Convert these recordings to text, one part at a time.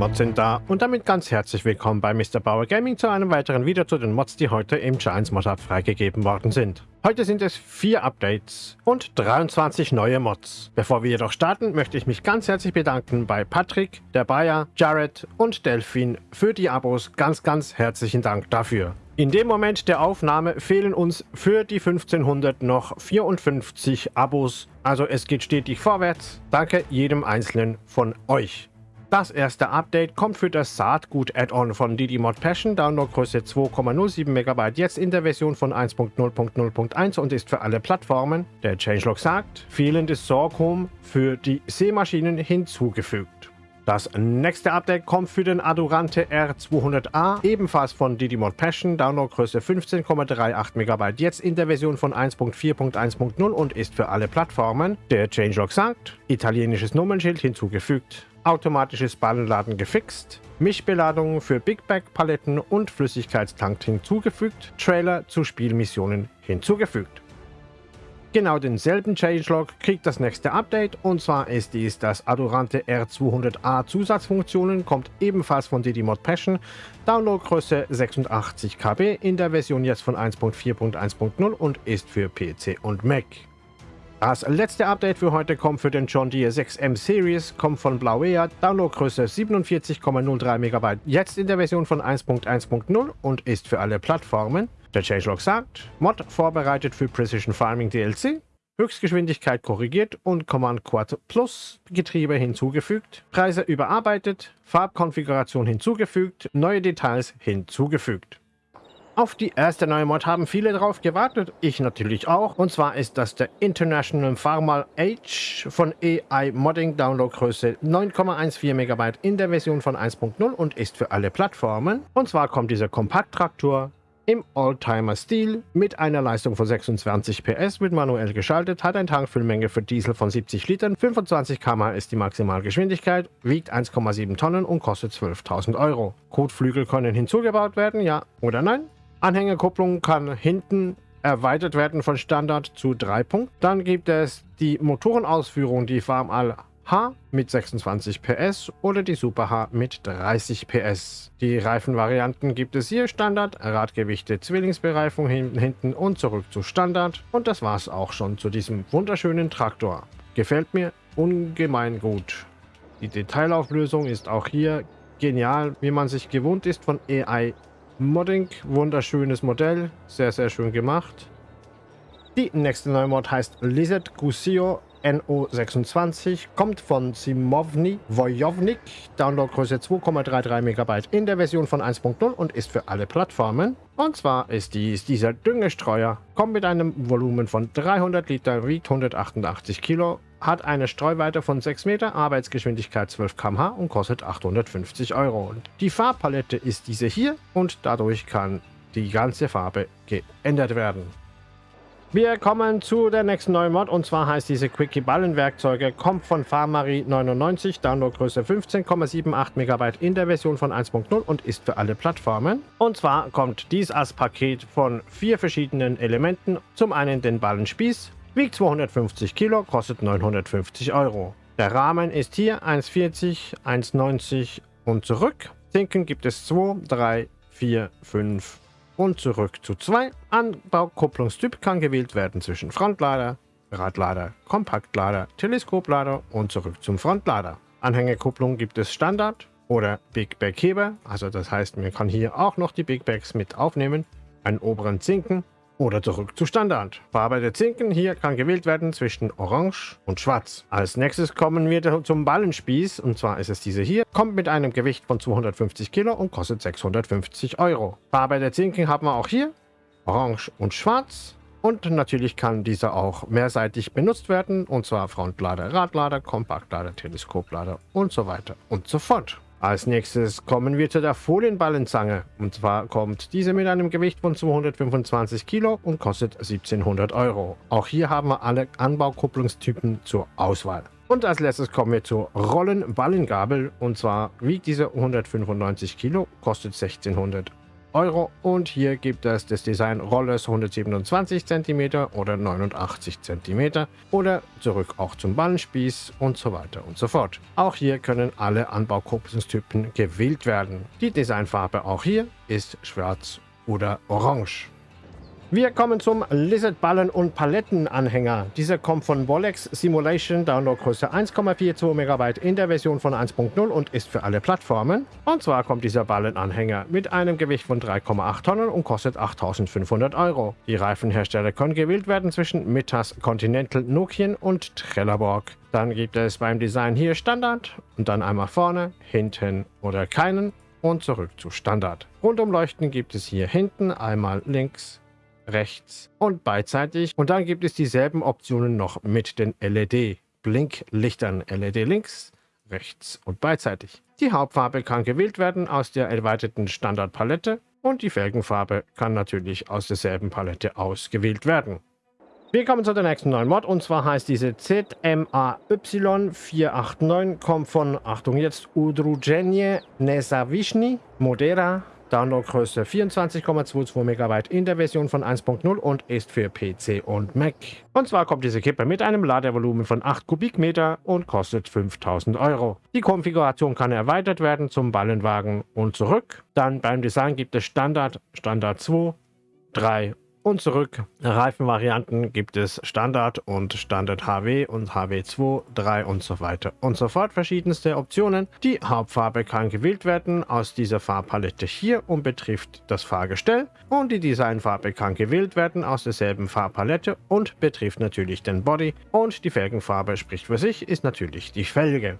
Mods sind da und damit ganz herzlich willkommen bei Mr. Bauer Gaming zu einem weiteren Video zu den Mods, die heute im Giants Mod Hub freigegeben worden sind. Heute sind es vier Updates und 23 neue Mods. Bevor wir jedoch starten, möchte ich mich ganz herzlich bedanken bei Patrick, der Bayer, Jared und Delphin für die Abos. Ganz, ganz herzlichen Dank dafür. In dem Moment der Aufnahme fehlen uns für die 1500 noch 54 Abos. Also es geht stetig vorwärts. Danke jedem einzelnen von euch. Das erste Update kommt für das Saatgut-Add-on von Didymod Passion, Downloadgröße 2,07 MB, jetzt in der Version von 1.0.0.1 und ist für alle Plattformen. Der Changelog sagt, fehlendes Sorghum für die Seemaschinen hinzugefügt. Das nächste Update kommt für den Adurante R200A, ebenfalls von Didymod Passion, Downloadgröße 15,38 MB, jetzt in der Version von 1.4.1.0 und ist für alle Plattformen. Der Changelog sagt, italienisches Nummernschild hinzugefügt automatisches Ballenladen gefixt, Mischbeladungen für Big Bag Paletten und Flüssigkeitstank hinzugefügt, Trailer zu Spielmissionen hinzugefügt. Genau denselben Changelog kriegt das nächste Update und zwar ist dies das Adorante R200A Zusatzfunktionen, kommt ebenfalls von Didymod Passion, Downloadgröße 86 KB in der Version jetzt von 1.4.1.0 und ist für PC und Mac. Das letzte Update für heute kommt für den John Deere 6M Series, kommt von Blauea, Downloadgröße 47,03 MB, jetzt in der Version von 1.1.0 und ist für alle Plattformen. Der Changelog sagt, Mod vorbereitet für Precision Farming DLC, Höchstgeschwindigkeit korrigiert und Command Quad Plus Getriebe hinzugefügt, Preise überarbeitet, Farbkonfiguration hinzugefügt, neue Details hinzugefügt. Auf die erste neue Mod haben viele drauf gewartet, ich natürlich auch. Und zwar ist das der International Farmal Age von AI Modding Downloadgröße 9,14 MB in der Version von 1.0 und ist für alle Plattformen. Und zwar kommt dieser Kompakttraktor im Oldtimer-Stil mit einer Leistung von 26 PS, wird manuell geschaltet, hat eine Tankfüllmenge für Diesel von 70 Litern, 25 km ist die Maximalgeschwindigkeit, wiegt 1,7 Tonnen und kostet 12.000 Euro. Kotflügel können hinzugebaut werden, ja oder nein? Anhängerkupplung kann hinten erweitert werden von Standard zu 3 Punkt. Dann gibt es die Motorenausführung, die Farmal H mit 26 PS oder die Super H mit 30 PS. Die Reifenvarianten gibt es hier Standard, Radgewichte, Zwillingsbereifung hinten, und zurück zu Standard. Und das war es auch schon zu diesem wunderschönen Traktor. Gefällt mir ungemein gut. Die Detailauflösung ist auch hier genial, wie man sich gewohnt ist von AI Modding, wunderschönes Modell, sehr, sehr schön gemacht. Die nächste neue Mod heißt Lizard Gusio NO26, kommt von Simovny Wojownik, Downloadgröße 2,33 MB in der Version von 1.0 und ist für alle Plattformen. Und zwar ist dies dieser Düngestreuer, kommt mit einem Volumen von 300 Liter, wiegt 188 Kilo hat eine Streuweite von 6 Meter, Arbeitsgeschwindigkeit 12 km/h und kostet 850 Euro. Die Farbpalette ist diese hier und dadurch kann die ganze Farbe geändert werden. Wir kommen zu der nächsten neuen Mod und zwar heißt diese Quickie Ballenwerkzeuge, kommt von Farmarie 99, Downloadgröße 15,78 MB in der Version von 1.0 und ist für alle Plattformen. Und zwar kommt dies als Paket von vier verschiedenen Elementen. Zum einen den Ballenspieß, Wiegt 250 Kilo, kostet 950 Euro. Der Rahmen ist hier 1,40, 1,90 und zurück. Zinken gibt es 2, 3, 4, 5 und zurück zu 2. Anbaukupplungstyp kann gewählt werden zwischen Frontlader, Radlader, Kompaktlader, Teleskoplader und zurück zum Frontlader. Anhängerkupplung gibt es Standard oder Big Bag Heber, also das heißt, man kann hier auch noch die Big Bags mit aufnehmen, einen oberen Zinken oder zurück zu Standard. Farbe der Zinken hier kann gewählt werden zwischen Orange und Schwarz. Als nächstes kommen wir zum Ballenspieß und zwar ist es diese hier. Kommt mit einem Gewicht von 250 Kilo und kostet 650 Euro. Farbe der Zinken haben wir auch hier. Orange und Schwarz. Und natürlich kann dieser auch mehrseitig benutzt werden, und zwar Frontlader, Radlader, Kompaktlader, Teleskoplader und so weiter und so fort. Als nächstes kommen wir zu der Folienballenzange. Und zwar kommt diese mit einem Gewicht von 225 Kilo und kostet 1700 Euro. Auch hier haben wir alle Anbaukupplungstypen zur Auswahl. Und als letztes kommen wir zur Rollenballengabel. Und zwar wiegt diese 195 Kilo, kostet 1600 Euro. Und hier gibt es das Design Rollers 127 cm oder 89 cm oder zurück auch zum Ballenspieß und so weiter und so fort. Auch hier können alle Anbaukupplungstypen gewählt werden. Die Designfarbe auch hier ist schwarz oder orange. Wir kommen zum Lizard Ballen und Palettenanhänger. Dieser kommt von Bolex Simulation, Downloadgröße 1,42 MB in der Version von 1.0 und ist für alle Plattformen. Und zwar kommt dieser Ballenanhänger mit einem Gewicht von 3,8 Tonnen und kostet 8500 Euro. Die Reifenhersteller können gewählt werden zwischen Mittas, Continental, Nokian und Trelleborg. Dann gibt es beim Design hier Standard und dann einmal vorne, hinten oder keinen und zurück zu Standard. Rundumleuchten gibt es hier hinten einmal links, rechts und beidseitig. Und dann gibt es dieselben Optionen noch mit den LED-Blinklichtern. LED links, rechts und beidseitig. Die Hauptfarbe kann gewählt werden aus der erweiterten Standardpalette und die Felgenfarbe kann natürlich aus derselben Palette ausgewählt werden. Wir kommen zu der nächsten neuen Mod und zwar heißt diese ZMAY489, kommt von, Achtung jetzt, Udrugenje Nesavishni Modera Downloadgröße 24,22 MB in der Version von 1.0 und ist für PC und Mac. Und zwar kommt diese Kippe mit einem Ladevolumen von 8 Kubikmeter und kostet 5000 Euro. Die Konfiguration kann erweitert werden zum Ballenwagen und zurück. Dann beim Design gibt es Standard, Standard 2, 3 und zurück. Reifenvarianten gibt es Standard und Standard HW und HW2, 3 und so weiter und so fort. Verschiedenste Optionen. Die Hauptfarbe kann gewählt werden aus dieser Farbpalette hier und betrifft das Fahrgestell. Und die Designfarbe kann gewählt werden aus derselben Farbpalette und betrifft natürlich den Body. Und die Felgenfarbe spricht für sich, ist natürlich die Felge.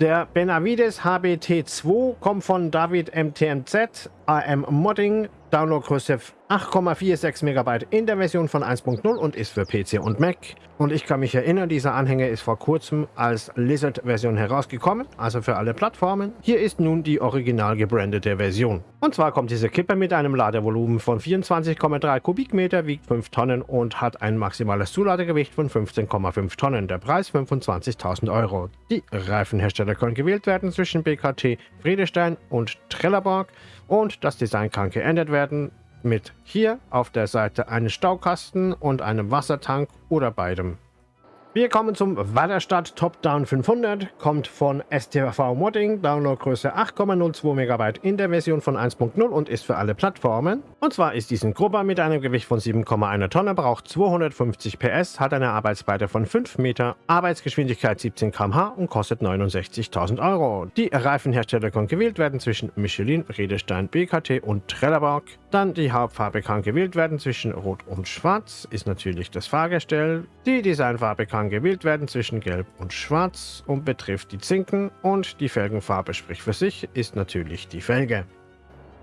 Der Benavides HBT2 kommt von David MTMZ, AM Modding, Downloadgröße 8,46 MB in der Version von 1.0 und ist für PC und Mac. Und ich kann mich erinnern, dieser Anhänger ist vor kurzem als Lizard-Version herausgekommen, also für alle Plattformen. Hier ist nun die original gebrandete Version. Und zwar kommt diese Kippe mit einem Ladevolumen von 24,3 Kubikmeter, wiegt 5 Tonnen und hat ein maximales Zuladegewicht von 15,5 Tonnen. Der Preis 25.000 Euro. Die Reifenhersteller können gewählt werden zwischen BKT, Friedestein und Trelleborg und das Design kann geändert werden mit hier auf der Seite einem Staukasten und einem Wassertank oder beidem. Wir kommen zum Wallerstadt Top-Down 500, kommt von STV Modding, Downloadgröße 8,02 MB in der Version von 1.0 und ist für alle Plattformen. Und zwar ist diesen Grubber mit einem Gewicht von 7,1 Tonne, braucht 250 PS, hat eine Arbeitsbreite von 5 Meter, Arbeitsgeschwindigkeit 17 km/h und kostet 69.000 Euro. Die Reifenhersteller können gewählt werden zwischen Michelin, Redestein, BKT und Trelleborg. Dann die Hauptfarbe kann gewählt werden zwischen Rot und Schwarz, ist natürlich das Fahrgestell. Die Designfarbe kann gewählt werden zwischen Gelb und Schwarz und betrifft die Zinken und die Felgenfarbe spricht für sich, ist natürlich die Felge.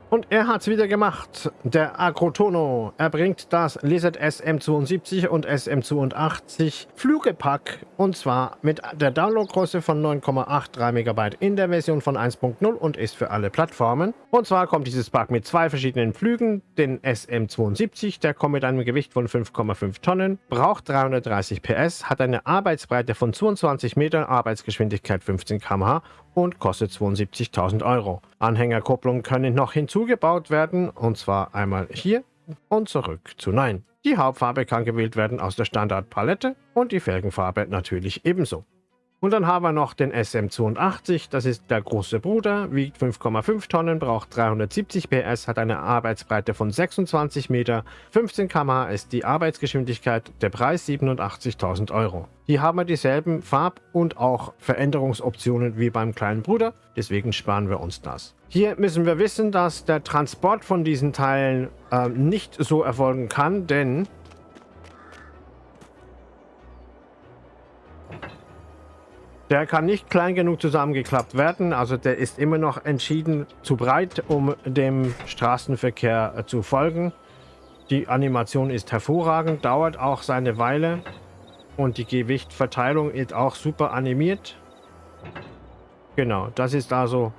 Und er hat's wieder gemacht, der Agrotono. Er bringt das Lizard SM72 und SM82 Flügepack und zwar mit der Downloadgröße von 9,83 MB in der Version von 1.0 und ist für alle Plattformen. Und zwar kommt dieses Pack mit zwei verschiedenen Flügen, den SM72, der kommt mit einem Gewicht von 5,5 Tonnen, braucht 330 PS, hat eine Arbeitsbreite von 22 Metern, Arbeitsgeschwindigkeit 15 km/h und kostet 72.000 Euro. Anhängerkupplungen können noch hinzugebaut werden, und zwar einmal hier und zurück zu Nein. Die Hauptfarbe kann gewählt werden aus der Standardpalette und die Felgenfarbe natürlich ebenso. Und dann haben wir noch den SM82, das ist der große Bruder, wiegt 5,5 Tonnen, braucht 370 PS, hat eine Arbeitsbreite von 26 Meter, 15 km ist die Arbeitsgeschwindigkeit, der Preis 87.000 Euro. Hier haben wir dieselben Farb- und auch Veränderungsoptionen wie beim kleinen Bruder, deswegen sparen wir uns das. Hier müssen wir wissen, dass der Transport von diesen Teilen äh, nicht so erfolgen kann, denn Der kann nicht klein genug zusammengeklappt werden, also der ist immer noch entschieden zu breit, um dem Straßenverkehr äh, zu folgen. Die Animation ist hervorragend, dauert auch seine Weile und die Gewichtverteilung ist auch super animiert. Genau, das ist also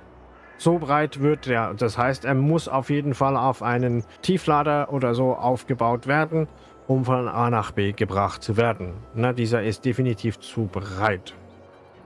so breit wird er. Das heißt, er muss auf jeden Fall auf einen Tieflader oder so aufgebaut werden, um von A nach B gebracht zu werden. Na, dieser ist definitiv zu breit.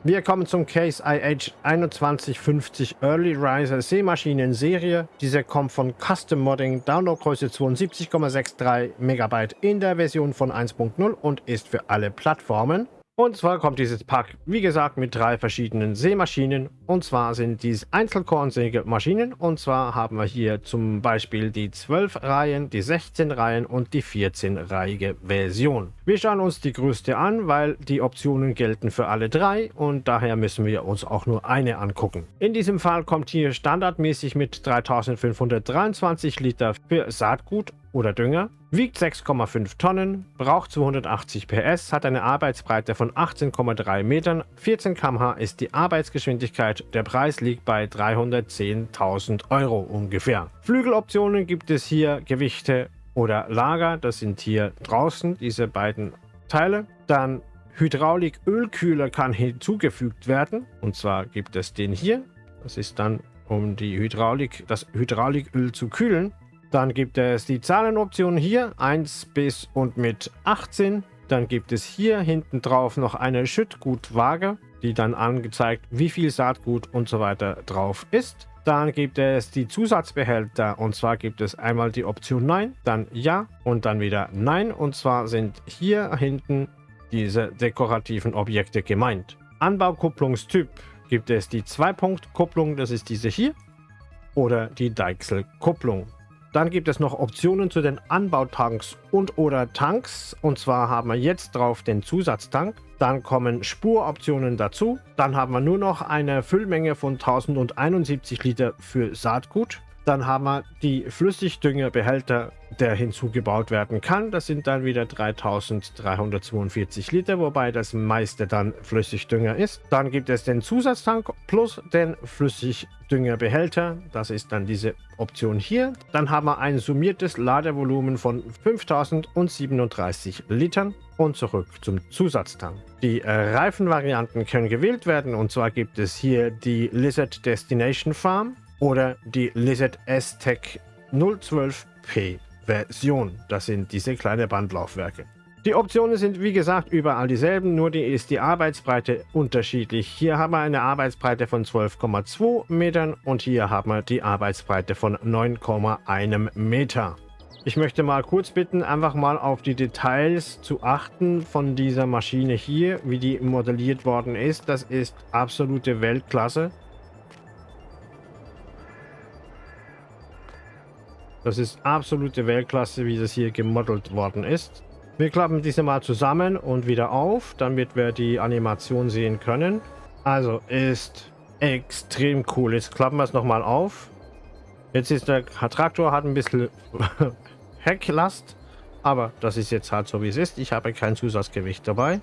Wir kommen zum Case IH 2150 Early Riser Seemaschinen Serie. Diese kommt von Custom Modding, Downloadgröße 72,63 MB in der Version von 1.0 und ist für alle Plattformen. Und zwar kommt dieses Pack, wie gesagt, mit drei verschiedenen Seemaschinen. Und zwar sind dies Einzelkornsägemaschinen. Und zwar haben wir hier zum Beispiel die 12 Reihen, die 16 Reihen und die 14-reihige Version. Wir schauen uns die größte an, weil die Optionen gelten für alle drei und daher müssen wir uns auch nur eine angucken. In diesem Fall kommt hier standardmäßig mit 3523 Liter für Saatgut oder Dünger, wiegt 6,5 Tonnen, braucht 280 PS, hat eine Arbeitsbreite von 18,3 Metern, 14 km/h ist die Arbeitsgeschwindigkeit, der Preis liegt bei 310.000 Euro ungefähr. Flügeloptionen gibt es hier Gewichte oder Lager, das sind hier draußen diese beiden Teile. Dann Hydraulik-Ölkühler kann hinzugefügt werden und zwar gibt es den hier, das ist dann um die Hydraulik, das Hydrauliköl zu kühlen. Dann gibt es die Zahlenoptionen hier, 1 bis und mit 18. Dann gibt es hier hinten drauf noch eine Schüttgutwaage, die dann angezeigt, wie viel Saatgut und so weiter drauf ist. Dann gibt es die Zusatzbehälter und zwar gibt es einmal die Option Nein, dann Ja und dann wieder Nein und zwar sind hier hinten diese dekorativen Objekte gemeint. Anbaukupplungstyp gibt es die Zwei-Punkt-Kupplung, das ist diese hier, oder die Deichselkupplung. Dann gibt es noch Optionen zu den Anbautanks und oder Tanks. Und zwar haben wir jetzt drauf den Zusatztank. Dann kommen Spuroptionen dazu. Dann haben wir nur noch eine Füllmenge von 1071 Liter für Saatgut. Dann haben wir die Flüssigdüngerbehälter, der hinzugebaut werden kann. Das sind dann wieder 3342 Liter, wobei das meiste dann Flüssigdünger ist. Dann gibt es den Zusatztank plus den Flüssigdüngerbehälter. Das ist dann diese Option hier. Dann haben wir ein summiertes Ladevolumen von 5037 Litern und zurück zum Zusatztank. Die äh, Reifenvarianten können gewählt werden und zwar gibt es hier die Lizard Destination Farm oder die Lizard S-Tech 012P Version. Das sind diese kleinen Bandlaufwerke. Die Optionen sind wie gesagt überall dieselben, nur die ist die Arbeitsbreite unterschiedlich. Hier haben wir eine Arbeitsbreite von 12,2 Metern und hier haben wir die Arbeitsbreite von 9,1 Meter. Ich möchte mal kurz bitten, einfach mal auf die Details zu achten von dieser Maschine hier, wie die modelliert worden ist. Das ist absolute Weltklasse. Das ist absolute Weltklasse, wie das hier gemodelt worden ist. Wir klappen diese mal zusammen und wieder auf, damit wir die Animation sehen können. Also ist extrem cool. Jetzt klappen wir es nochmal auf. Jetzt ist der Traktor hat ein bisschen Hecklast, aber das ist jetzt halt so wie es ist. Ich habe kein Zusatzgewicht dabei.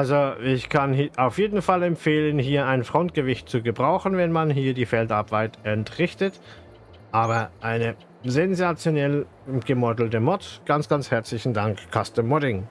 Also ich kann auf jeden Fall empfehlen, hier ein Frontgewicht zu gebrauchen, wenn man hier die Feldarbeit entrichtet. Aber eine sensationell gemodelte Mod. Ganz, ganz herzlichen Dank, Custom Modding.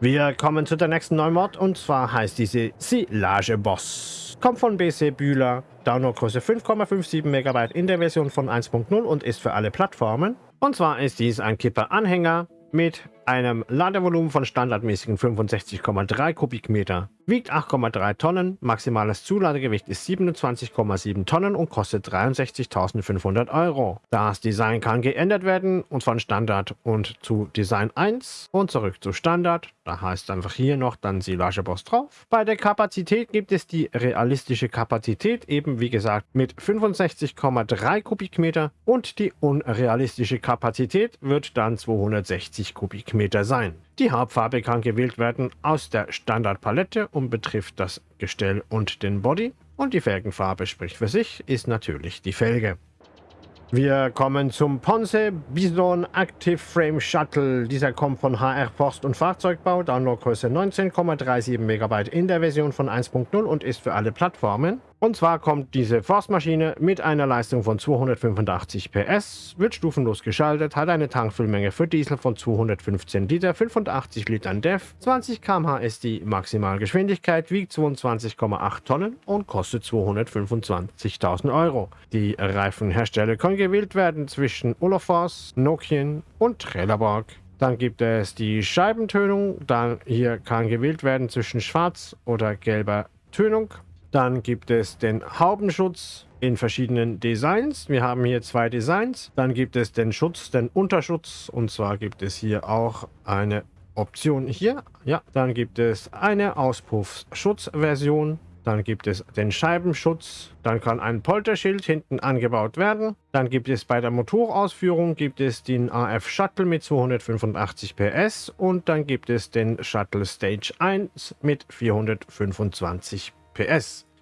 Wir kommen zu der nächsten neuen Mod und zwar heißt diese Silage Boss. Kommt von BC Bühler, Downloadgröße 5,57 MB in der Version von 1.0 und ist für alle Plattformen. Und zwar ist dies ein Kipper-Anhänger mit einem Ladevolumen von standardmäßigen 65,3 Kubikmeter, wiegt 8,3 Tonnen, maximales Zuladegewicht ist 27,7 Tonnen und kostet 63.500 Euro. Das Design kann geändert werden und von Standard und zu Design 1 und zurück zu Standard. Da heißt einfach hier noch dann Silageboss drauf. Bei der Kapazität gibt es die realistische Kapazität, eben wie gesagt mit 65,3 Kubikmeter und die unrealistische Kapazität wird dann 260 Kubikmeter Meter sein. Die Hauptfarbe kann gewählt werden aus der Standardpalette und betrifft das Gestell und den Body. Und die Felgenfarbe spricht für sich, ist natürlich die Felge. Wir kommen zum Ponce Bison Active Frame Shuttle. Dieser kommt von HR Forst und Fahrzeugbau, Downloadgröße 19,37 MB in der Version von 1.0 und ist für alle Plattformen. Und zwar kommt diese Forstmaschine mit einer Leistung von 285 PS, wird stufenlos geschaltet, hat eine Tankfüllmenge für Diesel von 215 Liter, 85 Litern DEF, 20 km/h ist die Maximalgeschwindigkeit, wiegt 22,8 Tonnen und kostet 225.000 Euro. Die Reifenhersteller können gewählt werden zwischen Olafors, Nokian und Trailerborg. Dann gibt es die Scheibentönung. Dann hier kann gewählt werden zwischen schwarz oder gelber Tönung. Dann gibt es den Haubenschutz in verschiedenen Designs. Wir haben hier zwei Designs. Dann gibt es den Schutz, den Unterschutz. Und zwar gibt es hier auch eine Option hier. Ja, dann gibt es eine Auspuffschutzversion. Dann gibt es den Scheibenschutz. Dann kann ein Polterschild hinten angebaut werden. Dann gibt es bei der Motorausführung gibt es den AF Shuttle mit 285 PS und dann gibt es den Shuttle Stage 1 mit 425 PS.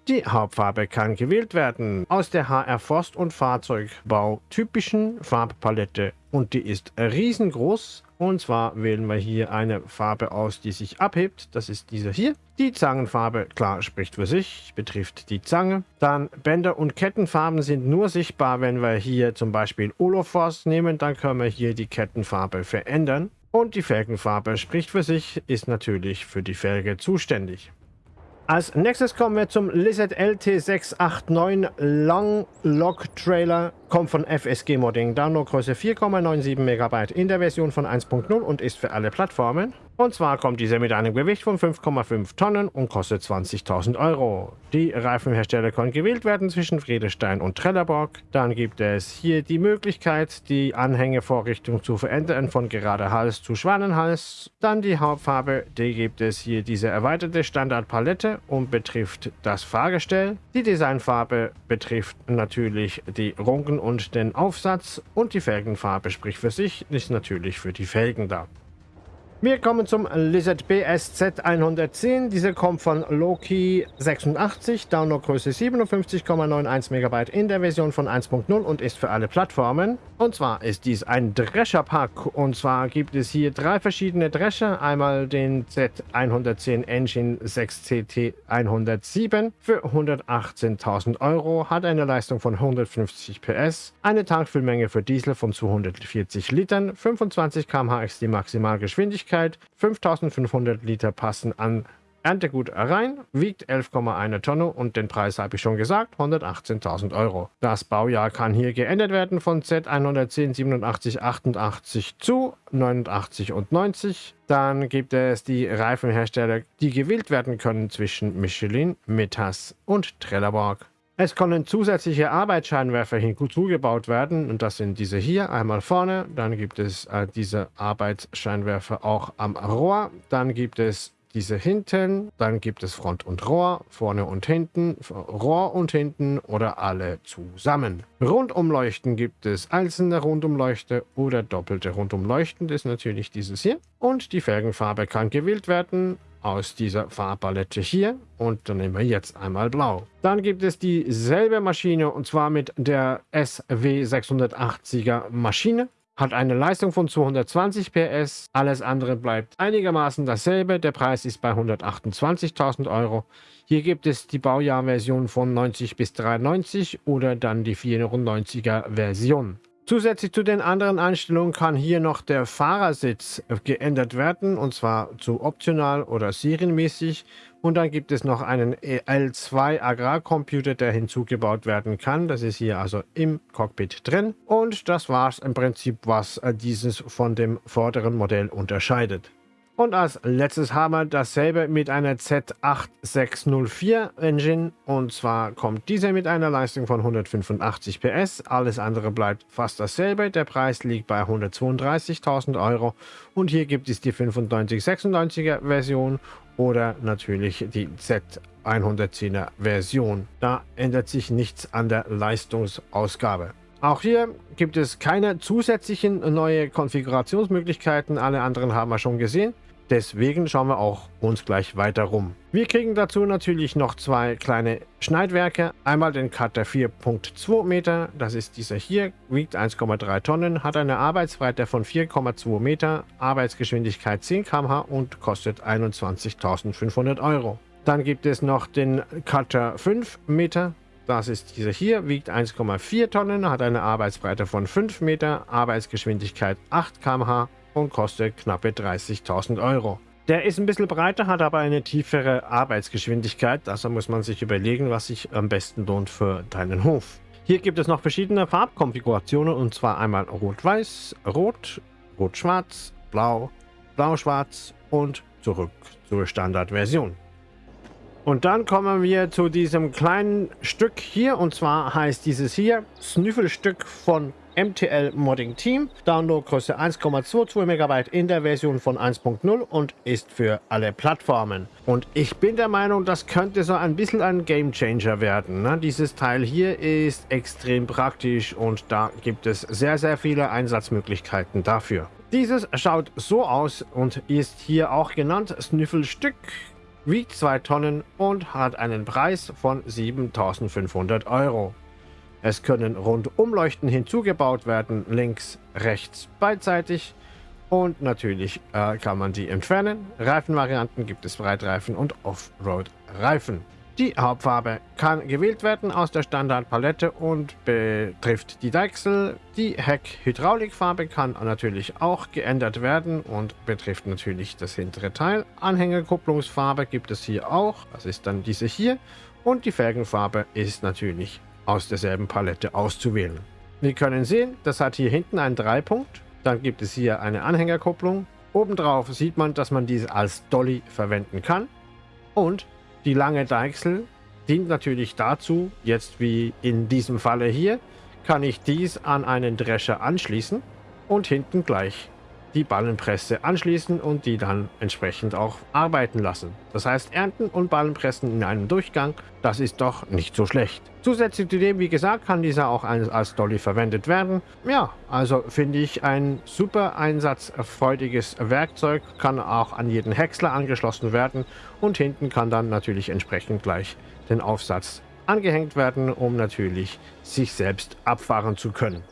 Die Hauptfarbe kann gewählt werden aus der HR Forst- und Fahrzeugbau typischen Farbpalette und die ist riesengroß und zwar wählen wir hier eine Farbe aus, die sich abhebt. Das ist diese hier. Die Zangenfarbe, klar, spricht für sich, betrifft die Zange. Dann Bänder und Kettenfarben sind nur sichtbar, wenn wir hier zum Beispiel Olofors nehmen. Dann können wir hier die Kettenfarbe verändern. Und die Felgenfarbe spricht für sich, ist natürlich für die Felge zuständig. Als nächstes kommen wir zum Lizard LT689 Long Log Trailer kommt von FSG Modding, Downloadgröße 4,97 MB in der Version von 1.0 und ist für alle Plattformen. Und zwar kommt dieser mit einem Gewicht von 5,5 Tonnen und kostet 20.000 Euro. Die Reifenhersteller können gewählt werden zwischen Friedestein und Trelleborg. Dann gibt es hier die Möglichkeit, die Anhängevorrichtung zu verändern von gerader Hals zu Schwanenhals. Dann die Hauptfarbe, die gibt es hier diese erweiterte Standardpalette und betrifft das Fahrgestell. Die Designfarbe betrifft natürlich die Runken und den Aufsatz und die Felgenfarbe spricht für sich, ist natürlich für die Felgen da. Wir kommen zum Lizard BSZ 110. Diese kommt von Loki 86, Downloadgröße 57,91 MB in der Version von 1.0 und ist für alle Plattformen. Und zwar ist dies ein Drescher-Pack. Und zwar gibt es hier drei verschiedene Drescher. Einmal den Z110 Engine 6CT 107 für 118.000 Euro, hat eine Leistung von 150 PS, eine Tankfüllmenge für Diesel von 240 Litern, 25 km/h ist die Maximalgeschwindigkeit Flüssigkeit. 5500 Liter passen an Erntegut rein, wiegt 11,1 Tonne und den Preis habe ich schon gesagt, 118.000 Euro. Das Baujahr kann hier geändert werden von Z110 87 88 zu 89 und 90. Dann gibt es die Reifenhersteller, die gewählt werden können zwischen Michelin, Metas und Trelleborg. Es können zusätzliche Arbeitsscheinwerfer hinzugebaut werden und das sind diese hier, einmal vorne, dann gibt es äh, diese Arbeitsscheinwerfer auch am Rohr, dann gibt es diese hinten, dann gibt es Front und Rohr, vorne und hinten, Rohr und hinten oder alle zusammen. Rundumleuchten gibt es einzelne Rundumleuchte oder doppelte Rundumleuchten, das ist natürlich dieses hier. Und die Felgenfarbe kann gewählt werden aus dieser Farbpalette hier und dann nehmen wir jetzt einmal blau. Dann gibt es dieselbe Maschine und zwar mit der SW680er Maschine. Hat eine Leistung von 220 PS, alles andere bleibt einigermaßen dasselbe. Der Preis ist bei 128.000 Euro. Hier gibt es die Baujahrversion von 90 bis 93 oder dann die 94er Version. Zusätzlich zu den anderen Einstellungen kann hier noch der Fahrersitz geändert werden und zwar zu optional oder serienmäßig und dann gibt es noch einen L2 Agrarcomputer, der hinzugebaut werden kann. Das ist hier also im Cockpit drin und das war es im Prinzip, was dieses von dem vorderen Modell unterscheidet. Und als letztes haben wir dasselbe mit einer Z8604 Engine. Und zwar kommt diese mit einer Leistung von 185 PS. Alles andere bleibt fast dasselbe. Der Preis liegt bei 132.000 Euro. Und hier gibt es die 9596er Version oder natürlich die Z110er Version. Da ändert sich nichts an der Leistungsausgabe. Auch hier gibt es keine zusätzlichen neue Konfigurationsmöglichkeiten. Alle anderen haben wir schon gesehen. Deswegen schauen wir auch uns gleich weiter rum. Wir kriegen dazu natürlich noch zwei kleine Schneidwerke. Einmal den Cutter 4.2 Meter, das ist dieser hier, wiegt 1,3 Tonnen, hat eine Arbeitsbreite von 4,2 Meter, Arbeitsgeschwindigkeit 10 km/h und kostet 21.500 Euro. Dann gibt es noch den Cutter 5 Meter. Das ist dieser hier, wiegt 1,4 Tonnen, hat eine Arbeitsbreite von 5 Meter, Arbeitsgeschwindigkeit 8 km/h und kostet knappe 30.000 Euro. Der ist ein bisschen breiter, hat aber eine tiefere Arbeitsgeschwindigkeit. Also muss man sich überlegen, was sich am besten lohnt für deinen Hof. Hier gibt es noch verschiedene Farbkonfigurationen und zwar einmal Rot-Weiß, Rot, Rot-Schwarz, Blau, Blau-Schwarz und zurück zur Standardversion. Und dann kommen wir zu diesem kleinen Stück hier und zwar heißt dieses hier Snüffelstück von MTL Modding Team. Downloadgröße 1,22 MB in der Version von 1.0 und ist für alle Plattformen. Und ich bin der Meinung, das könnte so ein bisschen ein Game Changer werden. Ne? Dieses Teil hier ist extrem praktisch und da gibt es sehr, sehr viele Einsatzmöglichkeiten dafür. Dieses schaut so aus und ist hier auch genannt Snüffelstück wiegt 2 Tonnen und hat einen Preis von 7500 Euro. Es können Rundumleuchten hinzugebaut werden, links, rechts, beidseitig. Und natürlich äh, kann man die entfernen. Reifenvarianten gibt es Breitreifen und Offroad-Reifen. Die Hauptfarbe kann gewählt werden aus der Standardpalette und betrifft die Deichsel. Die Heck-Hydraulikfarbe kann natürlich auch geändert werden und betrifft natürlich das hintere Teil. Anhängerkupplungsfarbe gibt es hier auch, das ist dann diese hier. Und die Felgenfarbe ist natürlich aus derselben Palette auszuwählen. Wir können sehen, das hat hier hinten einen Dreipunkt. Dann gibt es hier eine Anhängerkupplung. Obendrauf sieht man, dass man diese als Dolly verwenden kann. Und die lange Deichsel dient natürlich dazu, jetzt wie in diesem Falle hier, kann ich dies an einen Drescher anschließen und hinten gleich die Ballenpresse anschließen und die dann entsprechend auch arbeiten lassen. Das heißt, ernten und Ballenpressen in einem Durchgang, das ist doch nicht so schlecht. Zusätzlich zu dem, wie gesagt, kann dieser auch als Dolly verwendet werden. Ja, also finde ich ein super einsatzfreudiges Werkzeug, kann auch an jeden Häcksler angeschlossen werden und hinten kann dann natürlich entsprechend gleich den Aufsatz angehängt werden, um natürlich sich selbst abfahren zu können.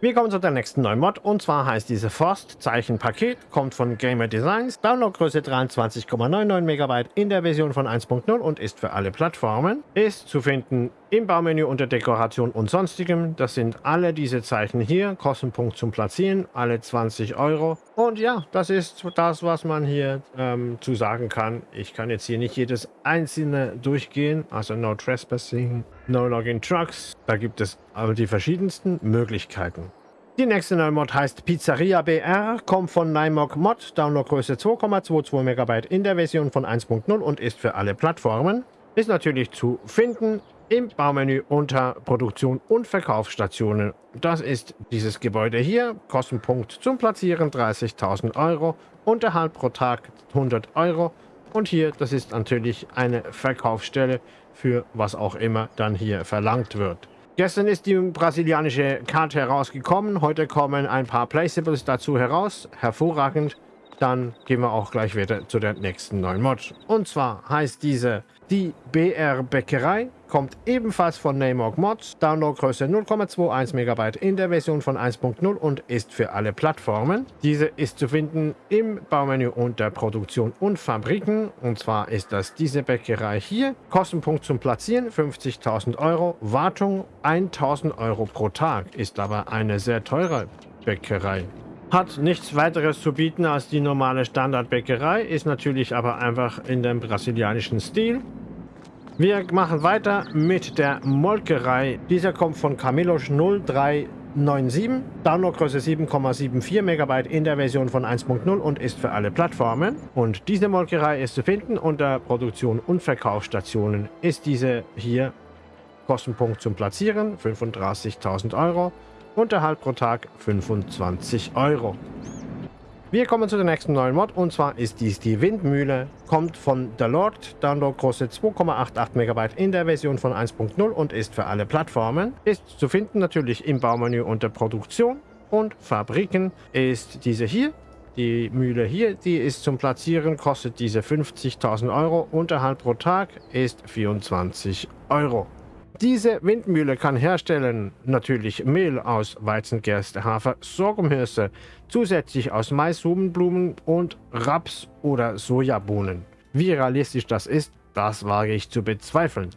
Wir kommen zu der nächsten neuen Mod und zwar heißt diese Forst-Zeichen-Paket, kommt von Gamer Designs, Downloadgröße 23,99 MB in der Version von 1.0 und ist für alle Plattformen. Ist zu finden im Baumenü unter Dekoration und sonstigem. Das sind alle diese Zeichen hier, Kostenpunkt zum Platzieren, alle 20 Euro. Und ja, das ist das, was man hier ähm, zu sagen kann. Ich kann jetzt hier nicht jedes einzelne durchgehen, also No Trespassing, No Login Trucks. Da gibt es aber die verschiedensten Möglichkeiten. Die nächste neue Mod heißt Pizzeria BR, kommt von Nymog Mod, Downloadgröße 2,22 MB in der Version von 1.0 und ist für alle Plattformen. Ist natürlich zu finden im Baumenü unter Produktion und Verkaufsstationen. Das ist dieses Gebäude hier. Kostenpunkt zum Platzieren 30.000 Euro. Unterhalt pro Tag 100 Euro. Und hier, das ist natürlich eine Verkaufsstelle für was auch immer dann hier verlangt wird. Gestern ist die brasilianische Karte herausgekommen. Heute kommen ein paar Placeables dazu heraus. Hervorragend. Dann gehen wir auch gleich wieder zu der nächsten neuen Mod. Und zwar heißt diese die BR Bäckerei kommt ebenfalls von Namog Mods, Downloadgröße 0,21 MB in der Version von 1.0 und ist für alle Plattformen. Diese ist zu finden im Baumenü unter Produktion und Fabriken und zwar ist das diese Bäckerei hier. Kostenpunkt zum Platzieren 50.000 Euro, Wartung 1.000 Euro pro Tag, ist aber eine sehr teure Bäckerei. Hat nichts weiteres zu bieten als die normale Standardbäckerei, ist natürlich aber einfach in dem brasilianischen Stil. Wir machen weiter mit der Molkerei. Dieser kommt von Camillos 0397. Downloadgröße 7,74 MB in der Version von 1.0 und ist für alle Plattformen. Und diese Molkerei ist zu finden unter Produktion und Verkaufsstationen. Ist diese hier Kostenpunkt zum Platzieren 35.000 Euro. Unterhalt pro Tag 25 Euro. Wir kommen zu der nächsten neuen Mod und zwar ist dies die Windmühle. Kommt von The Lord, Downloadgröße 2,88 MB in der Version von 1.0 und ist für alle Plattformen. Ist zu finden natürlich im Baumenü unter Produktion und Fabriken ist diese hier. Die Mühle hier, die ist zum Platzieren, kostet diese 50.000 Euro. Unterhalt pro Tag ist 24 Euro. Diese Windmühle kann herstellen natürlich Mehl aus Weizengerste, Hafer, Sorghumhirse, zusätzlich aus Mais, Subenblumen und Raps oder Sojabohnen. Wie realistisch das ist, das wage ich zu bezweifeln.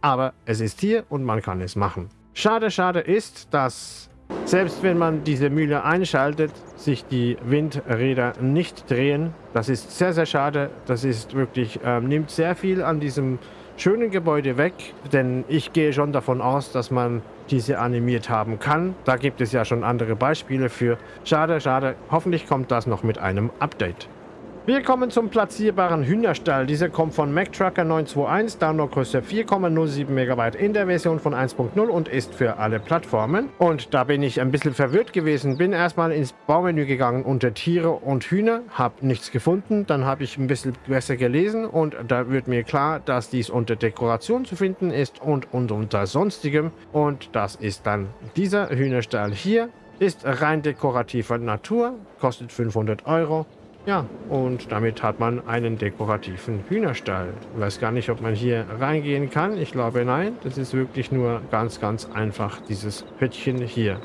Aber es ist hier und man kann es machen. Schade, schade ist, dass selbst wenn man diese Mühle einschaltet, sich die Windräder nicht drehen. Das ist sehr, sehr schade. Das ist wirklich, äh, nimmt sehr viel an diesem schönen Gebäude weg, denn ich gehe schon davon aus, dass man diese animiert haben kann. Da gibt es ja schon andere Beispiele für. Schade, schade. Hoffentlich kommt das noch mit einem Update. Wir kommen zum platzierbaren Hühnerstall. Dieser kommt von MacTrucker 921, Downloadgröße 4,07 MB in der Version von 1.0 und ist für alle Plattformen. Und da bin ich ein bisschen verwirrt gewesen. Bin erstmal ins Baumenü gegangen unter Tiere und Hühner, habe nichts gefunden. Dann habe ich ein bisschen besser gelesen und da wird mir klar, dass dies unter Dekoration zu finden ist und, und unter sonstigem. Und das ist dann dieser Hühnerstall hier. Ist rein dekorativer Natur, kostet 500 Euro ja, und damit hat man einen dekorativen Hühnerstall. Ich weiß gar nicht, ob man hier reingehen kann. Ich glaube, nein. Das ist wirklich nur ganz, ganz einfach, dieses Hüttchen hier.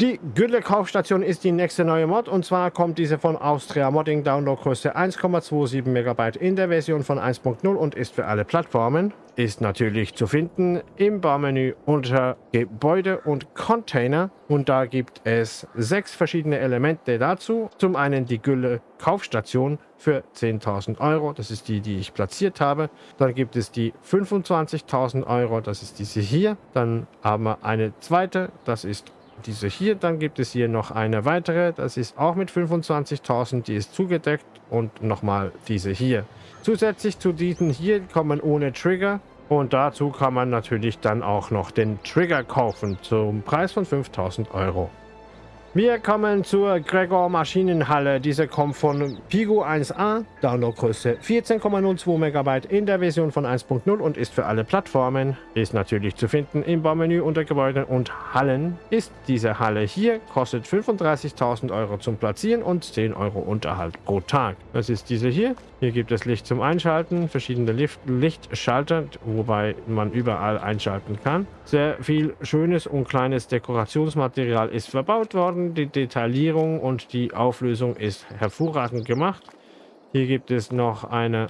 Die Gülle Kaufstation ist die nächste neue Mod und zwar kommt diese von Austria Modding Downloadgröße 1,27 MB in der Version von 1.0 und ist für alle Plattformen. Ist natürlich zu finden im Baumenü unter Gebäude und Container und da gibt es sechs verschiedene Elemente dazu. Zum einen die Gülle Kaufstation für 10.000 Euro, das ist die, die ich platziert habe. Dann gibt es die 25.000 Euro, das ist diese hier. Dann haben wir eine zweite, das ist diese hier. Dann gibt es hier noch eine weitere. Das ist auch mit 25.000. Die ist zugedeckt. Und nochmal diese hier. Zusätzlich zu diesen hier kommen ohne Trigger. Und dazu kann man natürlich dann auch noch den Trigger kaufen zum Preis von 5000 Euro. Wir kommen zur Gregor Maschinenhalle. Diese kommt von Pigo 1A, Downloadgröße 14,02 MB in der Version von 1.0 und ist für alle Plattformen. Ist natürlich zu finden im Baumenü unter Gebäuden und Hallen. Ist diese Halle hier, kostet 35.000 Euro zum Platzieren und 10 Euro Unterhalt pro Tag. Das ist diese hier. Hier gibt es Licht zum Einschalten, verschiedene Licht Lichtschalter, wobei man überall einschalten kann. Sehr viel schönes und kleines Dekorationsmaterial ist verbaut worden worden. Die Detaillierung und die Auflösung ist hervorragend gemacht. Hier gibt es noch eine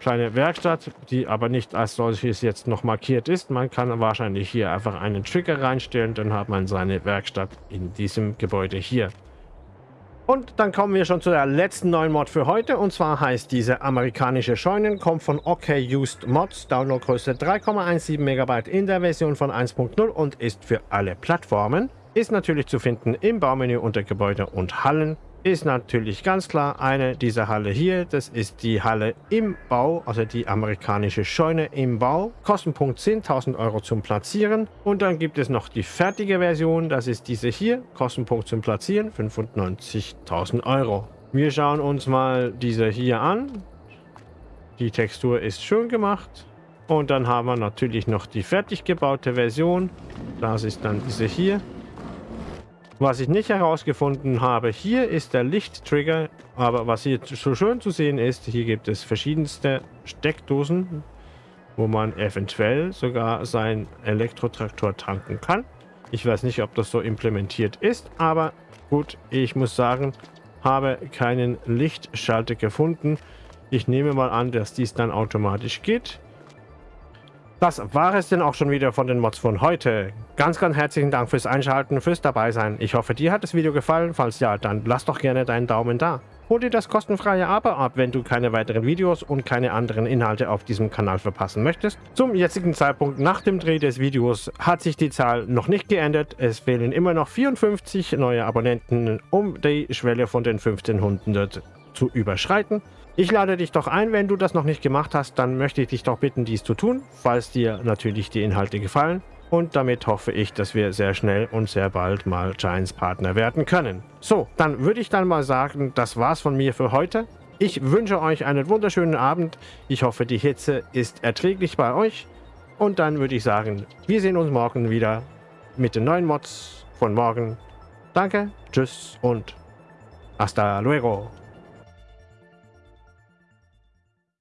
kleine Werkstatt, die aber nicht als solches jetzt noch markiert ist. Man kann wahrscheinlich hier einfach einen Trigger reinstellen, dann hat man seine Werkstatt in diesem Gebäude hier. Und dann kommen wir schon zu der letzten neuen Mod für heute. Und zwar heißt diese amerikanische Scheunen, kommt von OK Used Mods, Downloadgröße 3,17 MB in der Version von 1.0 und ist für alle Plattformen. Ist natürlich zu finden im Baumenü unter Gebäude und Hallen ist natürlich ganz klar eine dieser Halle hier. Das ist die Halle im Bau, also die amerikanische Scheune im Bau. Kostenpunkt 10.000 Euro zum Platzieren. Und dann gibt es noch die fertige Version, das ist diese hier. Kostenpunkt zum Platzieren 95.000 Euro. Wir schauen uns mal diese hier an. Die Textur ist schön gemacht. Und dann haben wir natürlich noch die fertig gebaute Version. Das ist dann diese hier. Was ich nicht herausgefunden habe, hier ist der Lichttrigger, aber was hier so schön zu sehen ist, hier gibt es verschiedenste Steckdosen, wo man eventuell sogar sein Elektrotraktor tanken kann. Ich weiß nicht, ob das so implementiert ist, aber gut, ich muss sagen, habe keinen Lichtschalter gefunden. Ich nehme mal an, dass dies dann automatisch geht. Das war es denn auch schon wieder von den Mods von heute. Ganz, ganz herzlichen Dank fürs Einschalten, fürs Dabeisein. Ich hoffe, dir hat das Video gefallen. Falls ja, dann lass doch gerne deinen Daumen da. Hol dir das kostenfreie Abo ab, wenn du keine weiteren Videos und keine anderen Inhalte auf diesem Kanal verpassen möchtest. Zum jetzigen Zeitpunkt nach dem Dreh des Videos hat sich die Zahl noch nicht geändert. Es fehlen immer noch 54 neue Abonnenten, um die Schwelle von den 1500 zu überschreiten. Ich lade dich doch ein, wenn du das noch nicht gemacht hast, dann möchte ich dich doch bitten, dies zu tun, falls dir natürlich die Inhalte gefallen. Und damit hoffe ich, dass wir sehr schnell und sehr bald mal Giants Partner werden können. So, dann würde ich dann mal sagen, das war's von mir für heute. Ich wünsche euch einen wunderschönen Abend. Ich hoffe, die Hitze ist erträglich bei euch. Und dann würde ich sagen, wir sehen uns morgen wieder mit den neuen Mods von morgen. Danke, tschüss und hasta luego.